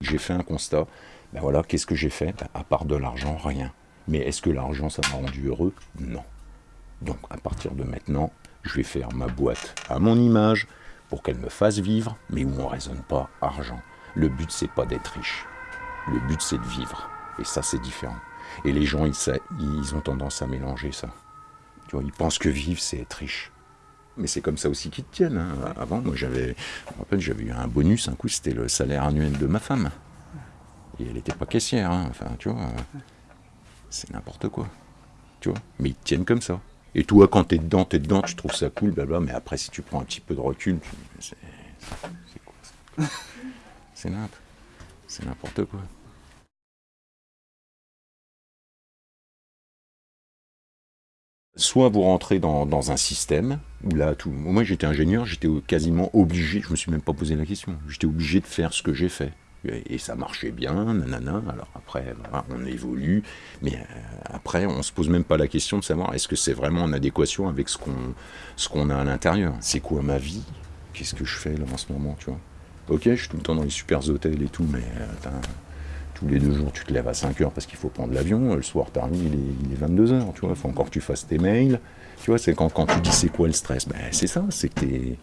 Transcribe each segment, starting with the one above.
J'ai fait un constat. Ben voilà, qu'est-ce que j'ai fait? Ben, À part de l'argent, rien. Mais est-ce que l'argent, ça m'a rendu heureux? Non. Donc, à partir de maintenant, je vais faire ma boîte à mon image pour qu'elle me fasse vivre, mais où on ne raisonne pas argent. Le but, c'est pas d'être riche. Le but, c'est de vivre. Et ça, c'est différent. Et les gens, ils, ils ont tendance à mélanger ça. Tu ils pensent que vivre, c'est être riche. Mais c'est comme ça aussi qu'ils te tiennent. Hein. Avant, moi, j'avais, j'avais eu un bonus. Un coup, c'était le salaire annuel de ma femme. Et elle n'était pas caissière. Hein. Enfin, tu vois, c'est n'importe quoi. Tu vois, mais ils te tiennent comme ça. Et toi, quand t'es dedans, t'es dedans, tu trouves ça cool, blabla. Mais après, si tu prends un petit peu de recul, c'est, quoi C'est n'importe. C'est n'importe quoi. Soit vous rentrez dans, un système où là, tout, moi j'étais ingénieur, j'étais quasiment obligé, je me suis même pas posé la question, j'étais obligé de faire ce que j'ai fait. Et ça marchait bien, nanana. Alors après, on évolue, mais euh, après, on se pose même pas la question de savoir est-ce que c'est vraiment en adéquation avec ce qu'on ce qu'on a à l'intérieur? C'est quoi ma vie? Qu'est-ce que je fais là en ce moment, tu vois? Ok, je suis tout le temps dans les super hôtels et tout, mais euh, tous les deux jours, tu te lèves à 5 heures parce qu'il faut prendre l'avion. Le soir, t'arrives, il est, il est 22 heures, tu vois. Il faut encore que tu fasses tes mails. Tu vois, c'est quand, quand tu dis c'est quoi le stress, ben, c'est ça, c'est que t'es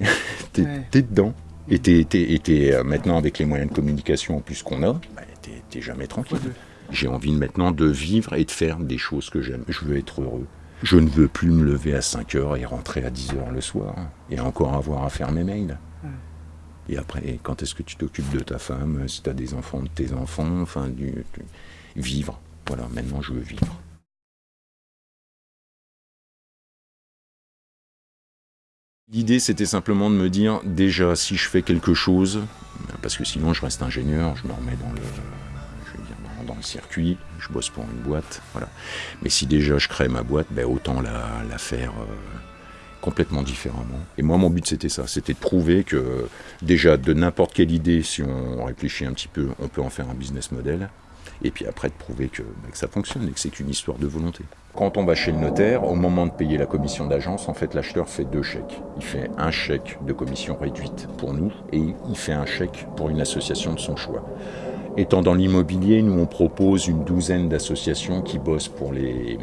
es, dedans. Et t'es euh, maintenant avec les moyens de communication en plus qu'on a, ben, t'es jamais tranquille. J'ai envie maintenant de vivre et de faire des choses que j'aime. Je veux être heureux. Je ne veux plus me lever à 5 heures et rentrer à 10 heures le soir et encore avoir à faire mes mails. Et après, quand est-ce que tu t'occupes de ta femme, si tu as des enfants, de tes enfants, enfin, du, vivre. Voilà, maintenant je veux vivre. L'idée, c'était simplement de me dire, déjà, si je fais quelque chose, parce que sinon je reste ingénieur, je me remets dans le, dans, le circuit, je bosse pour une boîte, voilà. Mais si déjà je crée ma boîte, ben autant la, la faire... Euh, complètement différemment. Et moi, mon but, c'était ça. C'était de prouver que, déjà, de n'importe quelle idée, si on réfléchit un petit peu, on peut en faire un business model. Et puis après, de prouver que, bah, ça fonctionne et que c'est qu'une histoire de volonté. Quand on va chez le notaire, au moment de payer la commission d'agence, en fait, l'acheteur fait deux chèques. Il fait un chèque de commission réduite pour nous et il fait un chèque pour une association de son choix. Étant dans l'immobilier, nous on propose une douzaine d'associations qui bossent pour les,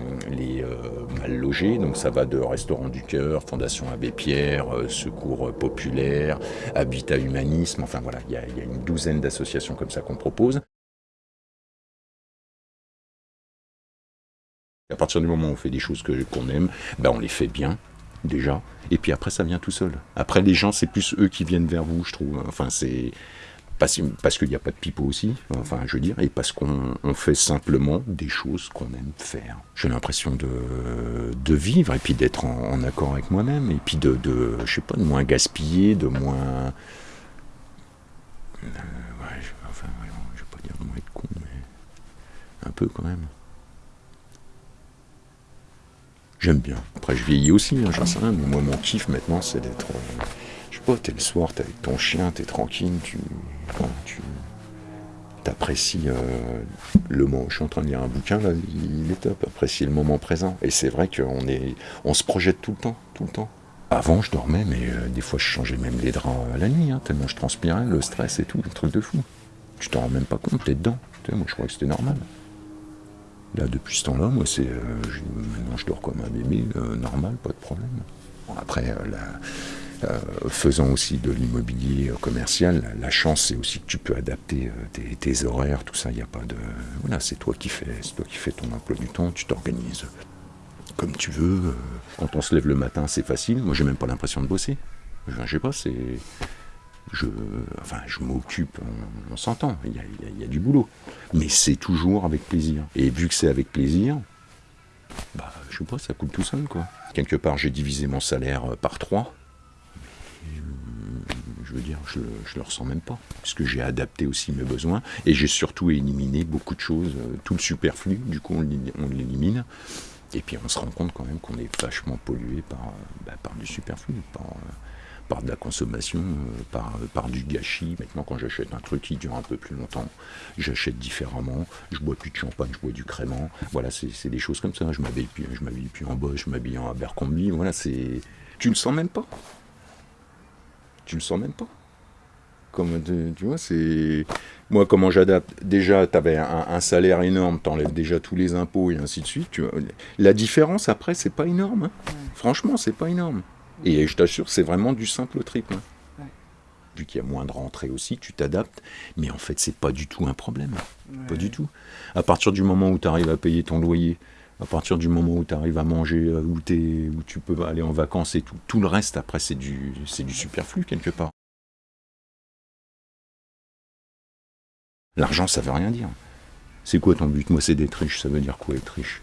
euh, mal logés. Donc ça va de Restaurants du Cœur, Fondation Abbé Pierre, euh, Secours Populaire, Habitat Humanisme. Enfin voilà, il y, a, une douzaine d'associations comme ça qu'on propose. À partir du moment où on fait des choses qu'on aime, ben on les fait bien déjà. Et puis après, ça vient tout seul. Après, les gens, c'est plus eux qui viennent vers vous, je trouve. Enfin, c'est parce, qu'il n'y a pas de pipeau aussi, enfin je veux dire, et parce qu'on fait simplement des choses qu'on aime faire. J'ai l'impression de, vivre et puis d'être en, accord avec moi-même, et puis de, je sais pas, de moins gaspiller, de moins... Euh, ouais, je, enfin, je vais pas dire de moins être con, mais un peu quand même. J'aime bien. Après, je vieillis aussi, hein, j'en sais rien, mais moi, mon kiff maintenant, c'est d'être... Euh, t'es le soir, t'es avec ton chien, t'es tranquille, tu, tu apprécies euh, le moment. Je suis en train de lire un bouquin, là, il est top, apprécier le moment présent. Et c'est vrai qu'on est, on se projette tout le temps, tout le temps. Avant, je dormais, mais euh, des fois, je changeais même les draps à la nuit, hein, tellement je transpirais, le stress et tout, un truc de fou. Tu t'en rends même pas compte, t'es dedans. moi, je crois que c'était normal. Là, depuis ce temps-là, moi, c'est, euh, maintenant, je dors comme un bébé, normal, pas de problème. après, la, euh, faisant aussi de l'immobilier commercial, la chance c'est aussi que tu peux adapter euh, tes, horaires, tout ça, il n'y a pas de... Voilà, c'est toi qui fais, c'est toi qui fais ton emploi du temps, tu t'organises comme tu veux. Quand on se lève le matin, c'est facile. Moi, j'ai même pas l'impression de bosser. Je, sais pas, c'est... Je, enfin, je m'occupe, on, s'entend, il y, a, du boulot. Mais c'est toujours avec plaisir. Et vu que c'est avec plaisir, bah, je sais pas, ça coule tout seul, quoi. Quelque part, j'ai divisé mon salaire par trois je veux dire, je, je le ressens même pas, puisque j'ai adapté aussi mes besoins, et j'ai surtout éliminé beaucoup de choses, euh, tout le superflu, du coup on l'élimine, et puis on se rend compte quand même qu'on est vachement pollué par, euh, bah, du superflu, par, euh, par de la consommation, par, du gâchis. Maintenant, quand j'achète un truc qui dure un peu plus longtemps, j'achète différemment. Je bois plus de champagne, je bois du crément. Voilà, c'est des choses comme ça. Je m'habille plus, en Bosch, je m'habille en Abercrombie. Voilà, c'est. Tu le sens même pas tu le sens même pas. Comme, tu vois, c'est... Moi, comment j'adapte Déjà, tu avais un, salaire énorme, tu enlèves déjà tous les impôts et ainsi de suite. Tu La différence, après, c'est pas énorme. Hein. Franchement, c'est pas énorme. Et je t'assure, c'est vraiment du simple triple. Hein. Vu qu'il y a moins de rentrées aussi, tu t'adaptes. Mais en fait, c'est pas du tout un problème. Pas du tout. À partir du moment où tu arrives à payer ton loyer, à partir du moment où tu arrives à manger, euh, où, où tu peux aller en vacances et tout, tout le reste, après, c'est du, superflu quelque part. L'argent, ça veut rien dire. C'est quoi ton but? Moi, c'est d'être riche. Ça veut dire quoi être riche?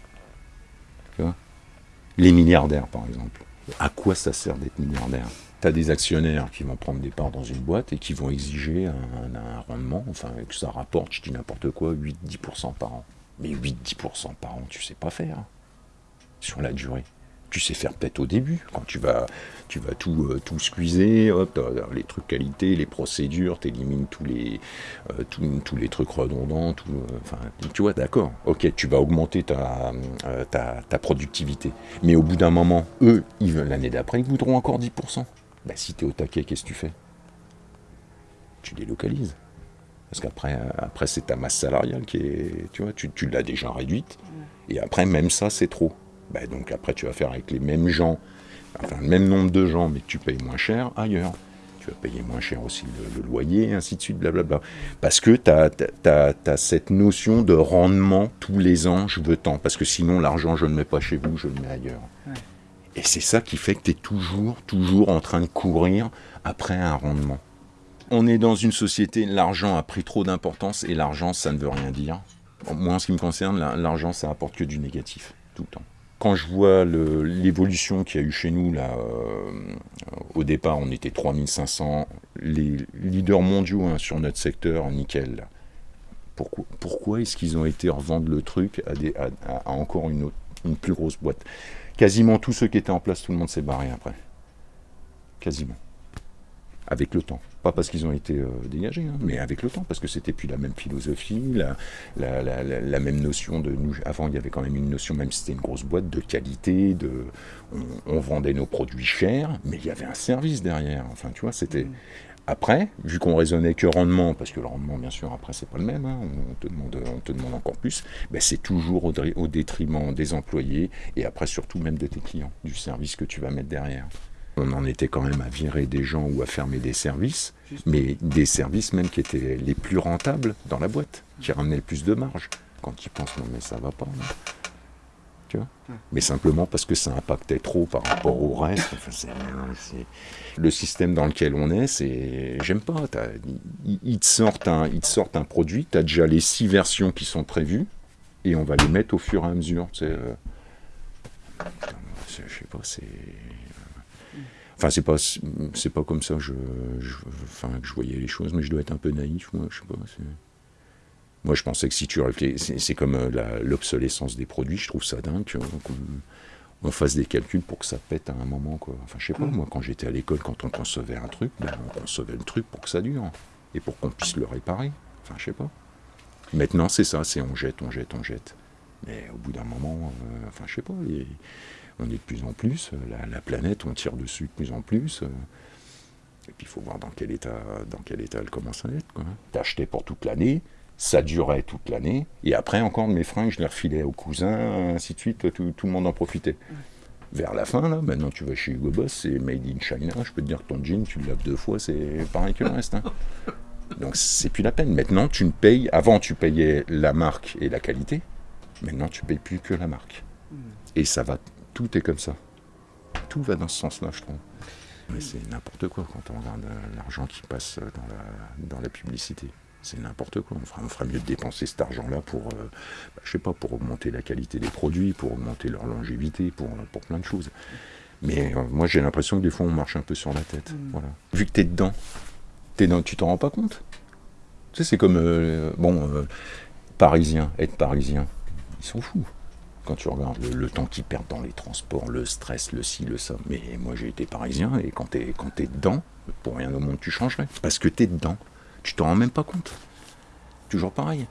Les milliardaires, par exemple. À quoi ça sert d'être milliardaire? Tu as des actionnaires qui vont prendre des parts dans une boîte et qui vont exiger un, un rendement, enfin, que ça rapporte, je dis n'importe quoi, 8-10% par an. Mais 8-10% par an, tu sais pas faire sur la durée. Tu sais faire peut-être au début, quand tu vas, tu vas tout, euh, tout squeezer, hop, les trucs qualité, les procédures, tu élimines tous les, euh, les trucs redondants, tout, euh, tu vois, d'accord, ok, tu vas augmenter ta, ta, ta, productivité. Mais au bout d'un moment, eux, l'année d'après, ils voudront encore 10%. Bah, si tu es au taquet, qu'est-ce que tu fais? Tu délocalises. Parce qu'après, après, c'est ta masse salariale qui est, tu vois, tu, tu l'as déjà réduite. Et après, même ça, c'est trop. Ben, donc après, tu vas faire avec les mêmes gens, enfin le même nombre de gens, mais que tu payes moins cher ailleurs. Tu vas payer moins cher aussi le, loyer, ainsi de suite, blablabla. Parce que tu as, cette notion de rendement tous les ans, je veux tant. Parce que sinon, l'argent, je ne le mets pas chez vous, je le mets ailleurs. Et c'est ça qui fait que tu es toujours, toujours en train de courir après un rendement. On est dans une société, l'argent a pris trop d'importance et l'argent, ça ne veut rien dire. Moi, en ce qui me concerne, l'argent, ça apporte que du négatif, tout le temps. Quand je vois l'évolution qu'il y a eu chez nous, là, euh, au départ, on était 3500, les leaders mondiaux hein, sur notre secteur, nickel. Pourquoi, est-ce qu'ils ont été revendre le truc à, encore une, une plus grosse boîte? Quasiment tous ceux qui étaient en place, tout le monde s'est barré après. Quasiment avec le temps. Pas parce qu'ils ont été euh, dégagés, hein, mais avec le temps, parce que c'était plus la même philosophie, la, la, même notion de nous. Avant, il y avait quand même une notion, même si c'était une grosse boîte, de qualité, de on, vendait nos produits chers, mais il y avait un service derrière. Enfin, tu vois, c'était. Mm. Après, vu qu'on raisonnait que rendement, parce que le rendement, bien sûr, après, c'est pas le même, hein, on, te demande, on te demande encore plus, ben, c'est toujours au, au détriment des employés et après, surtout même de tes clients, du service que tu vas mettre derrière. On en était quand même à virer des gens ou à fermer des services, mais des services même qui étaient les plus rentables dans la boîte, qui ramenaient le plus de marge. Quand ils pensent, non mais ça va pas. Tu vois? Mais simplement parce que ça impactait trop par rapport au reste. le système dans lequel on est, c'est. J'aime pas. Ils te, sortent un, ils te sortent un produit, tu as déjà les six versions qui sont prévues, et on va les mettre au fur et à mesure. Euh, je sais pas, c'est. Enfin, c'est pas, c'est pas comme ça que je, enfin, que je voyais les choses, mais je dois être un peu naïf, moi, je sais pas. Moi, je pensais que si tu c'est comme euh, l'obsolescence des produits, je trouve ça dingue, qu'on on fasse des calculs pour que ça pète à un moment, quoi. Enfin, je sais pas, mm. moi, quand j'étais à l'école, quand on concevait un truc, ben, on concevait le truc pour que ça dure, et pour qu'on puisse le réparer. Enfin, je sais pas. Maintenant, c'est ça, c'est on jette, on jette, on jette. Mais au bout d'un moment, euh, enfin, je sais pas, on est de plus en plus, euh, la, planète, on tire dessus de plus en plus. Euh, et puis il faut voir dans quel état, dans quel état elle commence à être. T'as acheté pour toute l'année, ça durait toute l'année, et après encore mes fringues, je les refilais aux cousins, ainsi de suite, tout, le monde en profitait. Vers la fin, là, maintenant tu vas chez Hugo Boss, c'est made in China, je peux te dire que ton jean, tu le laves deux fois, c'est pareil que le reste. Hein. Donc c'est plus la peine. Maintenant, tu ne payes, avant tu payais la marque et la qualité, maintenant tu payes plus que la marque. Et ça va tout est comme ça. Tout va dans ce sens-là, je trouve. Mais c'est n'importe quoi quand on regarde euh, l'argent qui passe dans la, dans la publicité. C'est n'importe quoi. On fera, on fera, mieux de dépenser cet argent-là pour, euh, bah, je sais pas, pour augmenter la qualité des produits, pour augmenter leur longévité, pour, pour plein de choses. Mais euh, moi, j'ai l'impression que des fois, on marche un peu sur la tête. Mm. Voilà. Vu que tu es dedans, es dans, tu t'en rends pas compte. Tu sais, c'est comme, bon, parisien, être parisien, ils sont fous quand tu regardes le, temps qu'ils perdent dans les transports, le stress, le ci, le ça. Mais moi j'ai été parisien et quand t'es quand es dedans, pour rien au monde tu changerais. Parce que t'es dedans. Tu t'en rends même pas compte. Toujours pareil.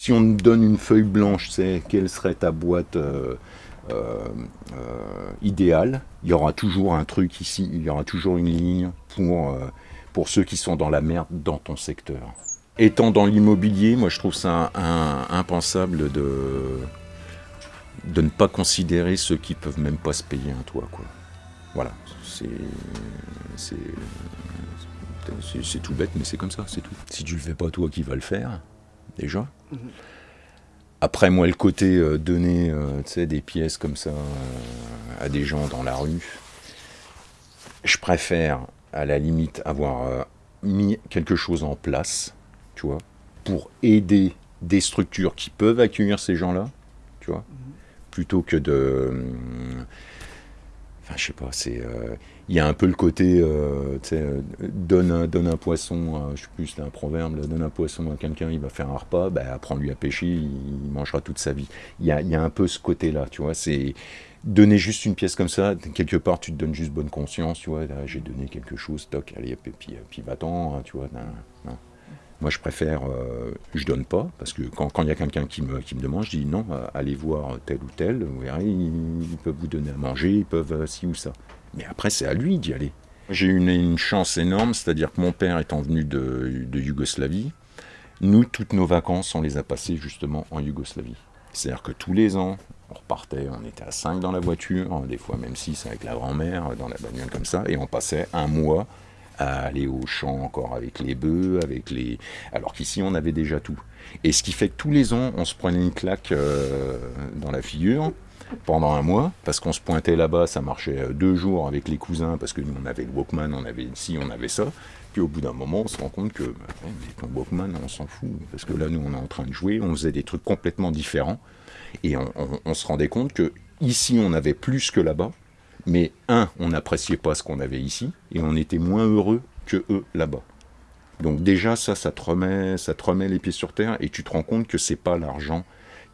Si on te donne une feuille blanche, c'est quelle serait ta boîte euh, idéal. Il y aura toujours un truc ici, il y aura toujours une ligne pour, pour ceux qui sont dans la merde dans ton secteur. Étant dans l'immobilier, moi je trouve ça impensable de, de ne pas considérer ceux qui peuvent même pas se payer un toit. Quoi. Voilà, c'est tout bête, mais c'est comme ça, c'est tout. Si tu le fais pas toi qui vas le faire, déjà. Mhm. Après, moi, le côté euh, donner euh, des pièces comme ça euh, à des gens dans la rue, je préfère, à la limite, avoir mis quelque chose en place, tu vois, pour aider des structures qui peuvent accueillir ces gens-là, tu vois, mhm. plutôt que de Enfin, je sais pas, c'est. Euh, il y a un peu le côté, euh, tu sais, euh, donne, un, donne un poisson, je sais plus, c'est un proverbe, donne un poisson à quelqu'un, il va faire un repas, ben, apprends-lui à pêcher, il, mangera toute sa vie. Il y a, y a un peu ce côté-là, tu vois, c'est donner juste une pièce comme ça, quelque part, tu te donnes juste bonne conscience, tu vois, j'ai donné quelque chose, toc, allez, et puis, puis va-t'en, hein, tu vois, non. Moi, je préfère, euh, je donne pas, parce que quand il y a quelqu'un qui me, demande, je dis non, euh, allez voir tel ou tel, vous verrez, ils, peuvent vous donner à manger, ils peuvent euh, ci ou ça. Mais après, c'est à lui d'y aller. J'ai eu une, chance énorme, c'est-à-dire que mon père étant venu de, de, Yougoslavie, nous, toutes nos vacances, on les a passées justement en Yougoslavie. C'est-à-dire que tous les ans, on repartait, on était à 5 dans la voiture, des fois même 6 avec la grand-mère, dans la bagnole comme ça, et on passait un mois à aller au champ encore avec les bœufs, avec les... alors qu'ici on avait déjà tout. Et ce qui fait que tous les ans on se prenait une claque euh, dans la figure pendant un mois, parce qu'on se pointait là-bas, ça marchait euh, deux jours avec les cousins, parce que nous on avait le Walkman, on avait ici, on avait ça. Puis au bout d'un moment, on se rend compte que bah, ton Walkman, on s'en fout, parce que là nous on est en train de jouer, on faisait des trucs complètement différents, et on, on se rendait compte que ici on avait plus que là-bas, mais un, on n'appréciait pas ce qu'on avait ici, et on était moins heureux que eux là-bas. Donc déjà, ça, ça te, remet, ça te remet les pieds sur terre, et tu te rends compte que c'est pas l'argent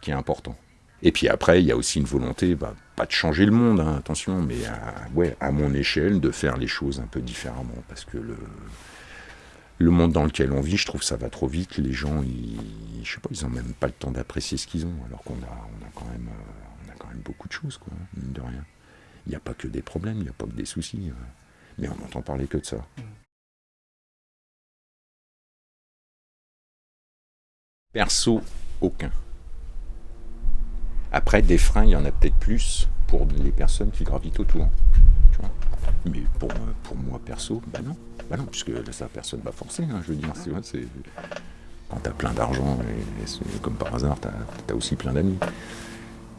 qui est important. Et puis après, il y a aussi une volonté, bah, pas de changer le monde, hein, attention, mais à, ouais, à mon échelle, de faire les choses un peu différemment, parce que le, monde dans lequel on vit, je trouve ça va trop vite. Les gens, ils, je sais pas, ils ont même pas le temps d'apprécier ce qu'ils ont, alors qu'on a, on a quand même, euh, a quand même beaucoup de choses, quoi, mine de rien. Il n'y a pas que des problèmes, il n'y a pas que des soucis. Euh. Mais on n'entend parler que de ça. Perso, aucun. Après, des freins, il y en a peut-être plus pour les personnes qui gravitent autour. Mais pour, pour moi, perso, bah non. Bah non, puisque ça, personne ne va forcer, hein, je veux dire. C'est, quand tu as plein d'argent, et, comme par hasard, tu as, aussi plein d'amis.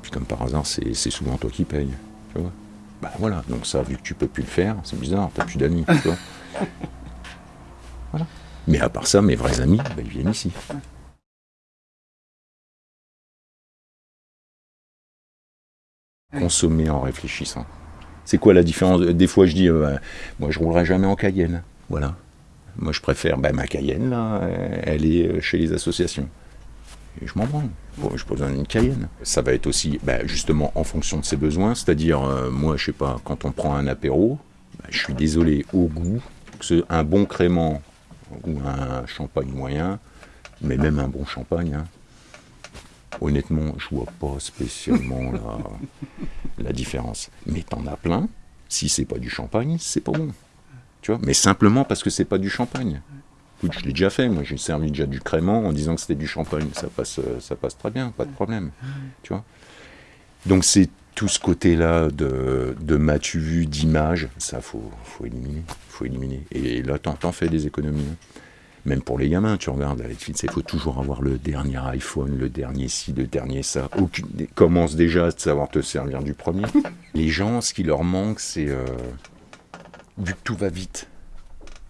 Puis comme par hasard, c'est, souvent toi qui payes. Tu vois bah voilà, donc ça, vu que tu peux plus le faire, c'est bizarre, t'as plus d'amis, Voilà. Mais à part ça, mes vrais amis, bah, ils viennent ici. Consommer en réfléchissant. C'est quoi la différence Des fois, je dis, euh, bah, moi, je roulerai jamais en Cayenne. Voilà. Moi, je préfère, bah, ma Cayenne, là, elle est euh, chez les associations je m'en branle. Bon, je besoin d'une Cayenne. Ça va être aussi bah, justement en fonction de ses besoins, c'est-à-dire, euh, moi, je sais pas, quand on prend un apéro, bah, je suis désolé, au goût, un bon crément ou un champagne moyen, mais même un bon champagne, hein, honnêtement, je vois pas spécialement la, la différence. Mais t'en as plein, si c'est pas du champagne, c'est pas bon. Tu vois? Mais simplement parce que c'est pas du champagne je l'ai déjà fait, moi j'ai servi déjà du crément en disant que c'était du champagne, ça passe, euh, ça passe très bien, pas de problème, tu vois? Donc c'est tout ce côté-là de, de matu vu, d'image, ça faut, faut éliminer, faut éliminer. Et là, t'en fais des économies. Hein. Même pour les gamins, tu regardes il faut toujours avoir le dernier iPhone, le dernier ci, le dernier ça. Commence déjà à savoir te servir du premier. Les gens, ce qui leur manque, c'est euh, vu que tout va vite,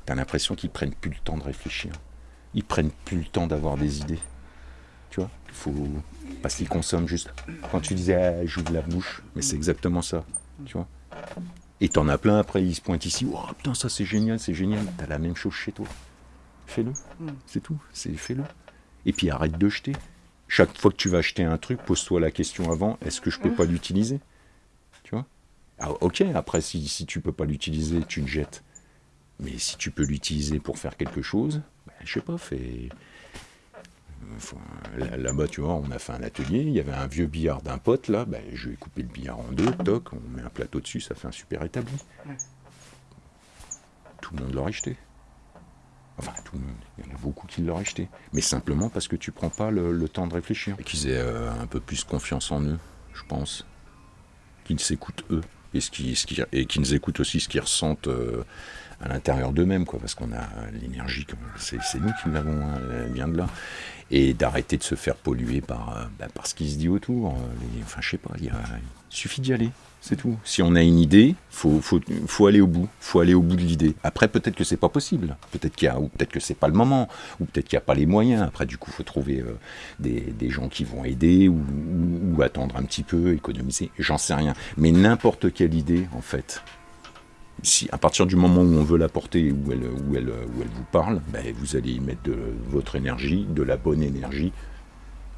T'as l'impression qu'ils prennent plus le temps de réfléchir. Ils prennent plus le temps d'avoir des idées. Tu vois faut... Parce qu'ils consomment juste. Quand tu disais, ah, j'ouvre la bouche, mais c'est exactement ça. Tu vois Et t'en as plein après, ils se pointent ici. Oh putain, ça c'est génial, c'est génial. T'as la même chose chez toi. Fais-le. C'est tout. C'est fais-le. Et puis arrête de jeter. Chaque fois que tu vas acheter un truc, pose-toi la question avant est-ce que je peux pas l'utiliser? Tu vois? Ah, Ok, après, si, si tu peux pas l'utiliser, tu le jettes. Mais si tu peux l'utiliser pour faire quelque chose, ben, je sais pas, fais... Là-bas, tu vois, on a fait un atelier, il y avait un vieux billard d'un pote, là, ben, je vais couper le billard en deux, toc, on met un plateau dessus, ça fait un super établi. Tout le monde l'aurait acheté. Enfin, tout le monde, il y en a beaucoup qui l'auraient acheté. Mais simplement parce que tu prends pas le, temps de réfléchir. Et qu'ils aient euh, un peu plus confiance en eux, je pense. Qu'ils s'écoutent eux. Et, ce qui, ce qui, et qu'ils écoutent aussi ce qu'ils ressentent. Euh, à l'intérieur d'eux-mêmes, quoi, parce qu'on a l'énergie, c'est nous qui l'avons, hein, vient de là. Et d'arrêter de se faire polluer par, euh, bah, ce qui se dit autour. Euh, enfin, je sais pas, il, suffit d'y aller, c'est tout. Si on a une idée, faut, faut, faut aller au bout, faut aller au bout de l'idée. Après, peut-être que c'est pas possible, peut-être qu'il y a, ou peut-être que c'est pas le moment, ou peut-être qu'il n'y a pas les moyens. Après, du coup, faut trouver euh, des, des, gens qui vont aider, ou attendre un petit peu, économiser, j'en sais rien. Mais n'importe quelle idée, en fait, si, à partir du moment où on veut la porter, où elle, où elle, où elle vous parle, ben, vous allez y mettre de votre énergie, de la bonne énergie.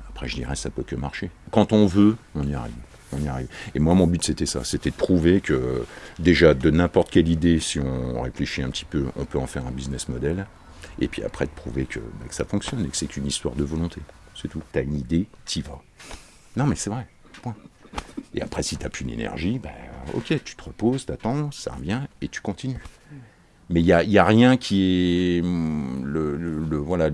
Après, je dirais, ça peut que marcher. Quand on veut, on y arrive. On y arrive. Et moi, mon but, c'était ça. C'était de prouver que, déjà, de n'importe quelle idée, si on réfléchit un petit peu, on peut en faire un business model. Et puis après, de prouver que, ben, que ça fonctionne et que c'est qu'une histoire de volonté. C'est tout. Tu as une idée, t'y vas. Non, mais c'est vrai. Point. Et après, si tu n'as plus d'énergie, ben, ok, tu te reposes, t'attends, ça revient, et tu continues. Mais il n'y a, y a, rien qui est... Mm, le, voilà,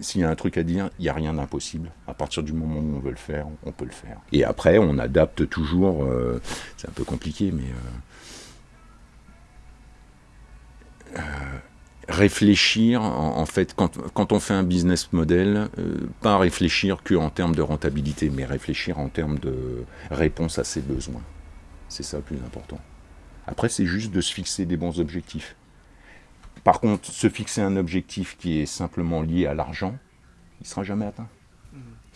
s'il y a un truc à dire, il n'y a rien d'impossible. À partir du moment où on veut le faire, on peut le faire. Et après, on adapte toujours. Euh, c'est un peu compliqué, mais euh, euh, réfléchir, en, fait, quand, on fait un business model, euh, pas réfléchir qu'en termes de rentabilité, mais réfléchir en termes de réponse à ses besoins. C'est ça le plus important. Après, c'est juste de se fixer des bons objectifs. Par contre, se fixer un objectif qui est simplement lié à l'argent, il ne sera jamais atteint.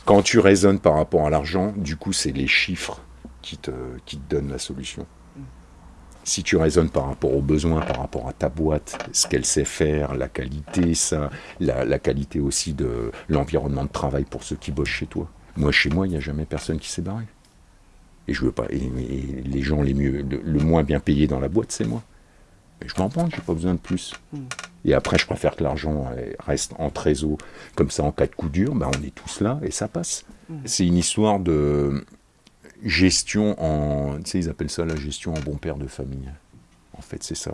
Quand tu raisonnes par rapport à l'argent, du coup, c'est les chiffres qui te, qui te donnent la solution si tu raisonnes par rapport aux besoins, par rapport à ta boîte, ce qu'elle sait faire, la qualité, ça, la, qualité aussi de l'environnement de travail pour ceux qui bossent chez toi. Moi, chez moi, il n'y a jamais personne qui s'est barré. Et je veux pas. Et, les gens les mieux, le, moins bien payés dans la boîte, c'est moi. Mais je m'en prends, j'ai pas besoin de plus. Hmm. Et après, je préfère que l'argent reste en trésor, comme ça, en cas de coup dur, ben, on est tous là et ça passe. Hmm. C'est une histoire de gestion en. Tu sais, ils appellent ça la gestion en bon père de famille. En fait, c'est ça.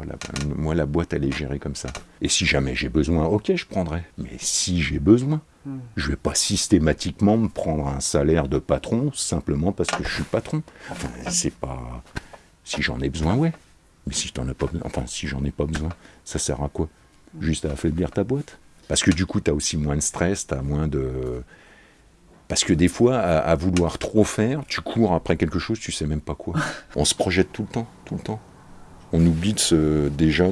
moi, la boîte, elle est gérée comme ça. Et si jamais j'ai besoin, ok, je prendrai. Mais si j'ai besoin, je hmm. je vais pas systématiquement me prendre un salaire de patron simplement parce que je suis patron. Enfin, c'est pas. Si j'en ai besoin, ouais. Mais si t'en as pas enfin, si j'en ai pas besoin, ça sert à quoi? Juste à affaiblir ta boîte? Parce que du coup, tu as aussi moins de stress, tu as moins de. Parce que des fois, à, vouloir trop faire, tu cours après quelque chose, tu sais même pas quoi. On se projette tout le temps, tout le temps. On oublie de déjà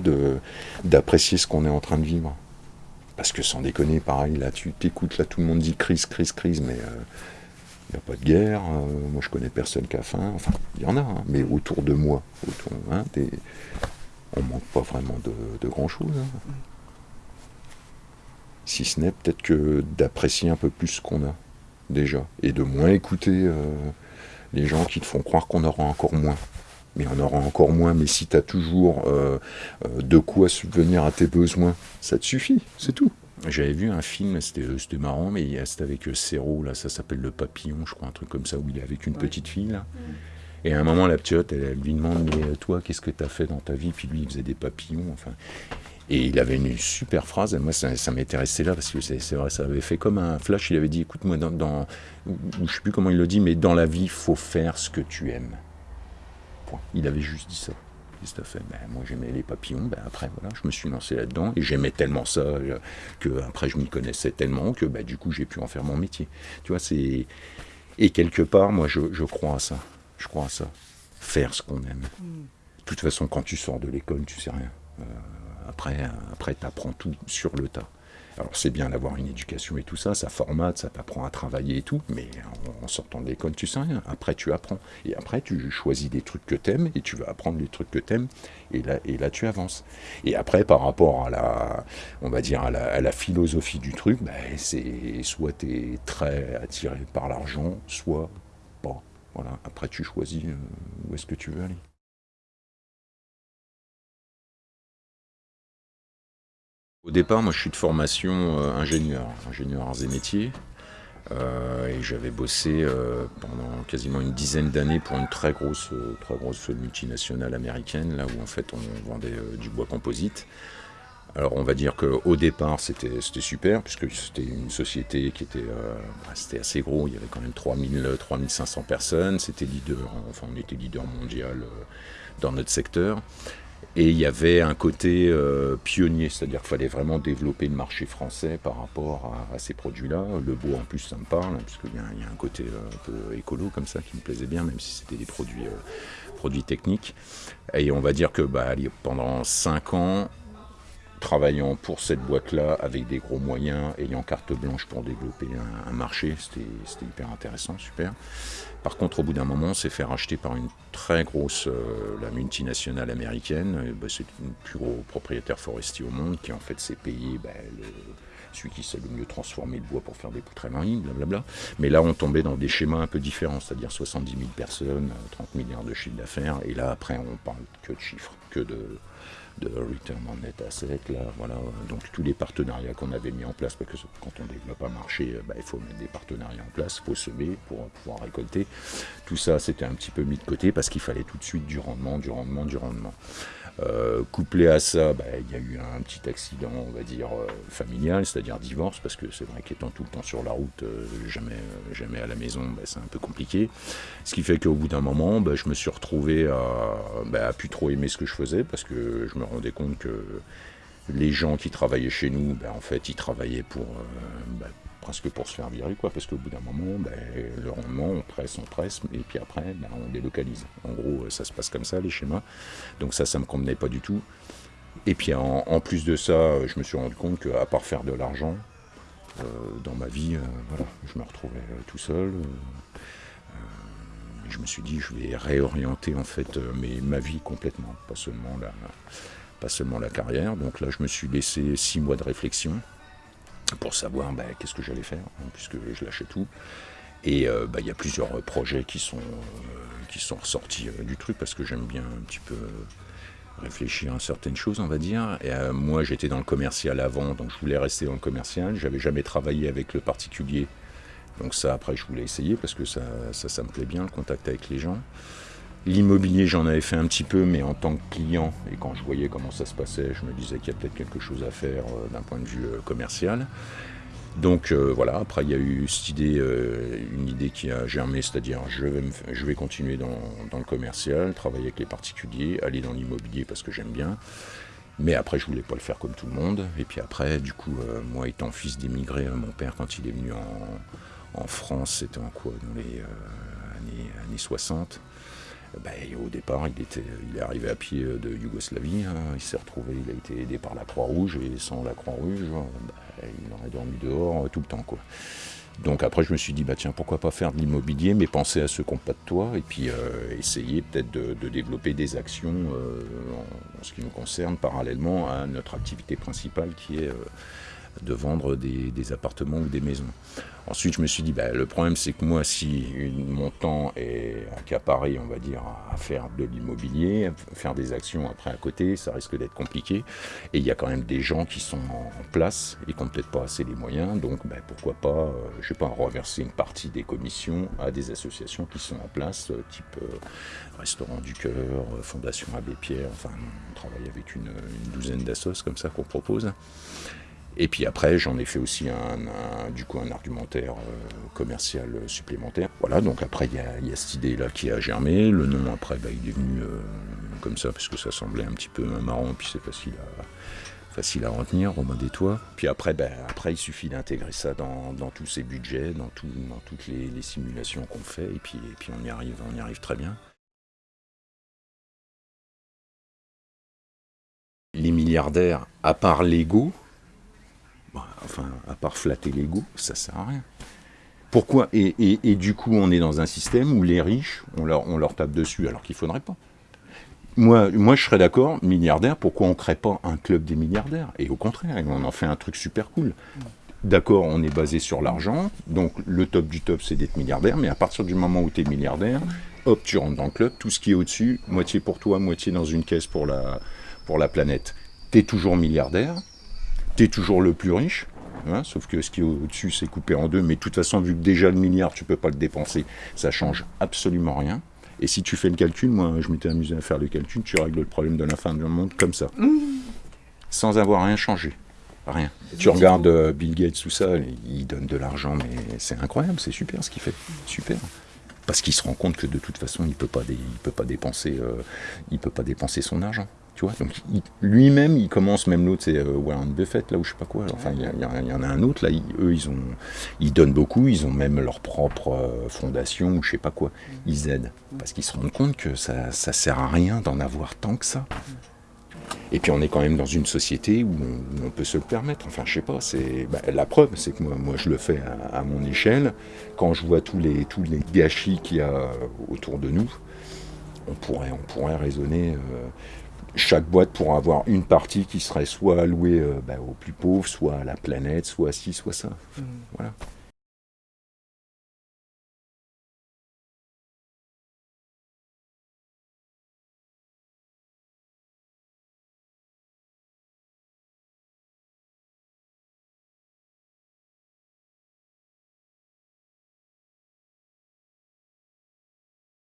d'apprécier ce qu'on est en train de vivre. Parce que sans déconner, pareil, là, tu t'écoutes, là, tout le monde dit crise, crise, crise, mais il euh, n'y a pas de guerre. Euh, moi, je connais personne qui a faim. Enfin, il y en a, hein, mais autour de moi, autour, hein, on manque pas vraiment de, grand-chose. Hein. Si ce n'est peut-être que d'apprécier un peu plus ce qu'on a déjà, et de moins écouter euh, les gens qui te font croire qu'on aura encore moins. Mais on aura encore moins, mais si tu as toujours euh, euh, de quoi subvenir à tes besoins, ça te suffit, c'est tout. J'avais vu un film, c'était marrant, mais c'était avec Serrault, là, ça s'appelle Le Papillon, je crois, un truc comme ça, où il est avec une petite fille, là. Et à un moment, la petite, elle, elle lui demande, mais toi, qu'est-ce que tu as fait dans ta vie? Puis lui, il faisait des papillons, enfin. Et il avait une super phrase, et moi ça, ça m'était resté là, parce que c'est vrai, ça avait fait comme un flash, il avait dit, écoute-moi, dans, dans, je sais plus comment il le dit, mais dans la vie, il faut faire ce que tu aimes. Point. Il avait juste dit ça. Qu'est-ce fait ben, Moi j'aimais les papillons, ben, après voilà, je me suis lancé là-dedans, et j'aimais tellement ça, euh, que après je m'y connaissais tellement, que ben, du coup j'ai pu en faire mon métier. Tu vois, c'est... Et quelque part, moi je, je crois à ça, je crois à ça. Faire ce qu'on aime. Mm. De toute façon, quand tu sors de l'école, tu sais rien. Euh, après, après tu apprends tout sur le tas. Alors c'est bien d'avoir une éducation et tout ça, ça formate, ça t'apprend à travailler et tout, mais en, sortant de l'école, tu sais rien. Après, tu apprends. Et après, tu choisis des trucs que t'aimes et tu vas apprendre les trucs que t'aimes et là, et là, tu avances. Et après, par rapport à la, on va dire, à la, philosophie du truc, ben, c'est soit tu es très attiré par l'argent, soit pas. Voilà. Après, tu choisis euh, où est-ce que tu veux aller. Au départ, moi je suis de formation ingénieur, ingénieur arts et métiers. Euh, et j'avais bossé euh, pendant quasiment une dizaine d'années pour une très grosse, euh, très grosse multinationale américaine, là où en fait on vendait du bois composite. Alors on va dire qu'au départ c'était super, puisque c'était une société qui était, bah, assez gros, il y avait quand même 3000, 3500 personnes, c'était leader, enfin on était leader mondial dans notre secteur. Et il y avait un côté euh, pionnier, c'est-à-dire qu'il fallait vraiment développer le marché français par rapport à, ces produits-là. Le bois en plus ça me parle, hein, puisqu'il y, a un côté euh, un peu écolo comme ça qui me plaisait bien, même si c'était des produits, euh, produits techniques. Et on va dire que bah, pendant 5 ans, travaillant pour cette boîte-là avec des gros moyens, ayant carte blanche pour développer un, marché, c'était hyper intéressant, super. Par contre, au bout d'un moment, on s'est fait racheter par une très grosse, euh, la multinationale américaine. Bah, c'est une plus gros propriétaire forestier au monde qui en fait s'est payé bah, celui qui sait le mieux transformer le bois pour faire des poutres à ligne, blablabla. Mais là, on tombait dans des schémas un peu différents, c'est-à-dire 70 000 personnes, 30 milliards de chiffre d'affaires. Et là, après, on parle que de chiffres, que de de return on net asset, là, voilà. Donc tous les partenariats qu'on avait mis en place, parce que quand on développe un marché, euh, bah, il faut mettre des partenariats en place, il faut semer pour pouvoir récolter. Tout ça, c'était un petit peu mis de côté parce qu'il fallait tout de suite du rendement, du rendement, du rendement. Euh, couplé à ça, bah, il y a eu un petit accident, on va dire, euh, familial, c'est-à-dire divorce, parce que c'est vrai qu'étant tout le temps sur la route, euh, jamais, jamais à la maison, bah, c'est un peu compliqué. Ce qui fait qu'au bout d'un moment, bah, je me suis retrouvé à, à plus trop aimer ce que je faisais, parce que je me rendais compte que les gens qui travaillaient chez nous, en fait, ils travaillaient pour, presque pour se faire virer, quoi, parce qu'au bout d'un moment, ben, le rendement, on presse, on presse, et puis après, ben, on délocalise. En gros, ça se passe comme ça, les schémas. Donc ça, ça me convenait pas du tout. Et puis en, plus de ça, je me suis rendu compte qu'à part faire de l'argent, euh, dans ma vie, euh, voilà, je me retrouvais euh, tout seul. je me suis dit, je vais réorienter en fait ma vie complètement, pas seulement la, pas seulement la carrière. Donc là, je me suis laissé six mois de réflexion pour savoir bah, qu'est-ce que j'allais faire, hein, puisque je lâchais tout. Et euh, bah, il y a plusieurs projets qui sont, euh, qui sont ressortis euh, du truc, parce que j'aime bien un petit peu réfléchir à certaines choses, on va dire. Et moi, j'étais dans le commercial avant, donc je voulais rester dans le commercial. J'avais jamais travaillé avec le particulier. Donc ça, après, je voulais essayer, parce que ça, ça, ça me plaît bien, le contact avec les gens. L'immobilier, j'en avais fait un petit peu, mais en tant que client, et quand je voyais comment ça se passait, je me disais qu'il y a peut-être quelque chose à faire euh, d'un point de vue euh, commercial. Donc euh, voilà, après il y a eu cette idée, une idée qui a germé, c'est-à-dire je vais, continuer dans, le commercial, travailler avec les particuliers, aller dans l'immobilier parce que j'aime bien. Mais après, je voulais pas le faire comme tout le monde. Et puis après, du coup, moi étant fils d'immigré, mon père, quand il est venu en, France, c'était en quoi? Dans les années, années 60. Ben, au départ, il, était, il est arrivé à pied de Yougoslavie, hein. il s'est retrouvé, il a été aidé par la Croix-Rouge, et sans la Croix-Rouge, ben, il aurait dormi dehors euh, tout le temps. Donc après, je me suis dit, bah tiens, pourquoi pas faire de l'immobilier, mais penser à ceux qui n'ont pas de toit, et puis euh, essayer peut-être de, développer des actions euh, en, ce qui nous concerne, parallèlement à notre activité principale qui est de vendre des, appartements ou des maisons. Ensuite, je me suis dit, bah, le problème, c'est que moi, si mon temps est accaparé, on va dire, à faire de l'immobilier, faire des actions après à côté, ça risque d'être compliqué. Et il y a quand même des gens qui sont en place et qui n'ont peut-être pas assez les moyens. Donc, bah, pourquoi pas, euh, je sais pas, reverser une partie des commissions à des associations qui sont en place, euh, type euh, Restaurant du Cœur, Fondation Abbé Pierre. Enfin, on travaille avec une, une douzaine d'assos comme ça qu'on propose. Et puis après, j'en ai fait aussi un, du coup un argumentaire euh, commercial supplémentaire. Voilà, donc après, il y a, cette idée-là qui a germé. Le nom, après, bah, il est venu euh, comme ça, parce que ça semblait un petit peu marrant, puis c'est facile à, facile à retenir, Romain des Toits. Puis après, bah, après, il suffit d'intégrer ça dans, tous ces budgets, dans, dans toutes les, simulations qu'on fait, et puis, et puis on, y arrive, on y arrive très bien. Les milliardaires, à part l'ego, bah, enfin, à part flatter l'ego, ça sert à rien. Pourquoi et, du coup, on est dans un système où les riches, on leur, tape dessus alors qu'il ne faudrait pas. Moi, moi, je serais d'accord, milliardaire, pourquoi on ne crée pas un club des milliardaires? Et au contraire, on en fait un truc super cool. D'accord, on est basé sur l'argent, donc le top du top, c'est d'être milliardaire, mais à partir du moment où tu es milliardaire, hop, tu rentres dans le club, tout ce qui est au-dessus, moitié pour toi, moitié dans une caisse pour la, pour la planète. Tu es toujours milliardaire, tu es toujours le plus riche. hein, sauf que ce qui est au-dessus, c'est coupé en deux. Mais de toute façon, vu que déjà le milliard, tu peux pas le dépenser, ça change absolument rien. Et si tu fais le calcul, moi, je m'étais amusé à faire le calcul, tu règles le problème de la fin du monde comme ça. Sans avoir rien changé. Rien. Tu regardes euh, Bill Gates, tout ça, il donne de l'argent, mais c'est incroyable, c'est super ce qu'il fait. Super. Parce qu'il se rend compte que de toute façon, il peut pas, dé- il peut pas dépenser, euh, il peut pas dépenser son argent. Tu vois, donc lui-même, il commence, même l'autre, c'est euh, Warren Buffett, là, ou je sais pas quoi. Enfin, il y, en a un autre, là, ils- eux, ils ont, ils donnent beaucoup, ils ont même leur propre euh, fondation, ou je sais pas quoi. Ils aident. Parce qu'ils se rendent compte que ça, ça sert à rien d'en avoir tant que ça. Et puis on est quand même dans une société où on, où on peut se le permettre. Enfin, je sais pas. C'est bah, la preuve, c'est que moi, moi, je le fais à, à mon échelle. Quand je vois tous les tous les gâchis qu'il y a autour de nous, on pourrait on pourrait raisonner. euh, chaque boîte pourrait avoir une partie qui serait soit allouée euh, bah, aux plus pauvres, soit à la planète, soit ci, soit ça. Voilà.